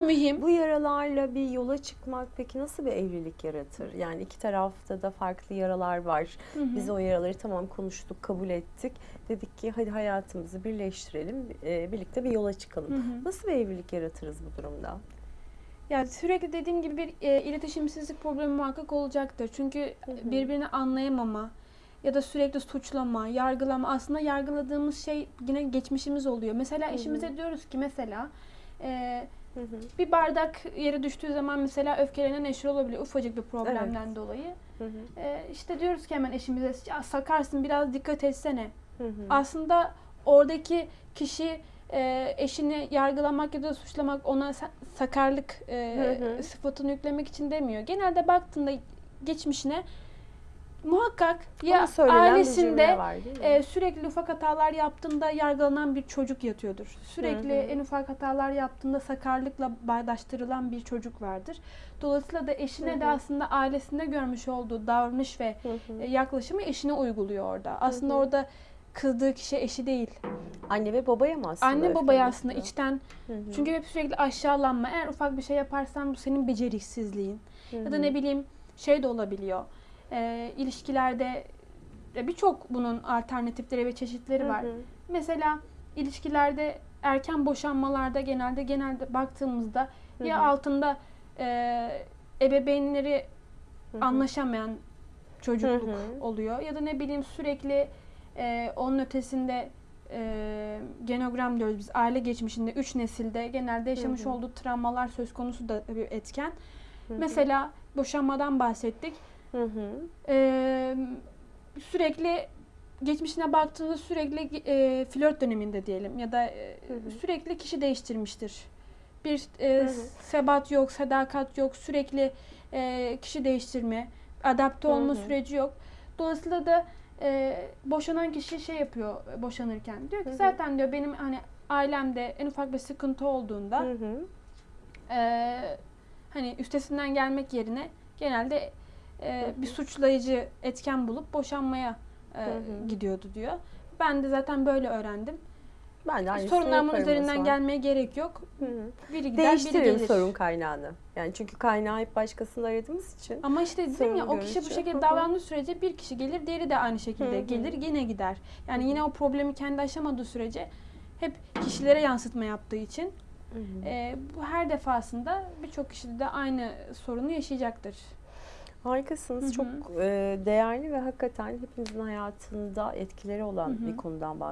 mühim. Bu yaralarla bir yola çıkmak peki nasıl bir evlilik yaratır? Yani iki tarafta da farklı yaralar var. Hı hı. Biz o yaraları tamam konuştuk, kabul ettik. Dedik ki hadi hayatımızı birleştirelim, e, birlikte bir yola çıkalım. Hı hı. Nasıl bir evlilik yaratırız bu durumda? Yani sürekli dediğim gibi bir e, iletişimsizlik problemi muhakkak olacaktır. Çünkü Hı hı. birbirini anlayamama ya da sürekli suçlama, yargılama. Aslında yargıladığımız şey yine geçmişimiz oluyor. Mesela Hı hı. eşimize diyoruz ki mesela e, Hı hı. bir bardak yere düştüğü zaman mesela öfkelenen eşi olabiliyor ufacık bir problemden dolayı. Hı hı. E, işte diyoruz ki hemen eşimize sakarsın biraz dikkat etsene. Hı hı. Aslında oradaki kişi e, eşini yargılamak ya da suçlamak ona sa- sakarlık e, Hı hı. sıfatını yüklemek için demiyor. Genelde baktığında geçmişine muhakkak ya ailesinde var e, sürekli ufak hatalar yaptığında yargılanan bir çocuk yatıyordur. Sürekli Hı hı. en ufak hatalar yaptığında sakarlıkla bağdaştırılan bir çocuk vardır. Dolayısıyla da eşine Hı de hı. aslında ailesinde görmüş olduğu davranış ve Hı hı. e, yaklaşımı eşine uyguluyor orada. Aslında hı. orada kızdığı kişi eşi değil. Anne ve babaya mı aslında? Anne babaya aslında içten Hı hı. çünkü hep sürekli aşağılanma. Eğer ufak bir şey yaparsan bu senin beceriksizliğin. Hı Ya da hı. ne bileyim şey de olabiliyor. E, ilişkilerde birçok bunun alternatifleri ve çeşitleri Hı var. hı. Mesela ilişkilerde erken boşanmalarda genelde genelde baktığımızda Hı ya hı. altında e, ebeveynleri Hı hı. anlaşamayan çocukluk Hı hı. oluyor ya da ne bileyim sürekli e, onun ötesinde e, genogram diyoruz biz aile geçmişinde üç nesilde genelde yaşamış hı. olduğu travmalar söz konusu da bir etken. Hı hı. Mesela boşanmadan bahsettik. Hı hı. Ee, sürekli geçmişine baktığında sürekli e, flört döneminde diyelim ya da e, Hı hı. sürekli kişi değiştirmiştir. Bir e, Hı hı. sebat yok, sadakat yok, sürekli e, kişi değiştirme, adapte Hı olma hı. süreci yok. Dolayısıyla da e, boşanan kişi şey yapıyor e, boşanırken. Diyor ki Hı hı. zaten diyor benim hani ailemde en ufak bir sıkıntı olduğunda Hı hı. e, hani üstesinden gelmek yerine genelde e, bir suçlayıcı etken bulup boşanmaya e, gidiyordu diyor. Ben de zaten böyle öğrendim. Ben de aynısını Sorunlarımın yaparım o üzerinden zaman. gelmeye gerek yok. Biri gider, biri Değiştiririm gelir. sorun kaynağını. Yani çünkü kaynağı hep başkasında aradığımız için. Ama işte dedim ya Sorun o kişi bu. Hı şekilde hı. davrandığı sürece bir kişi gelir, diğeri de aynı şekilde gelir, yine gider. Yani yine o problemi kendi aşamadığı sürece hep kişilere yansıtma yaptığı için e, bu her defasında birçok kişi de aynı sorunu yaşayacaktır. Harikasınız. Hı hı. Çok e, değerli ve hakikaten hepimizin hayatında etkileri olan Hı hı. bir konudan bahsediyorsunuz.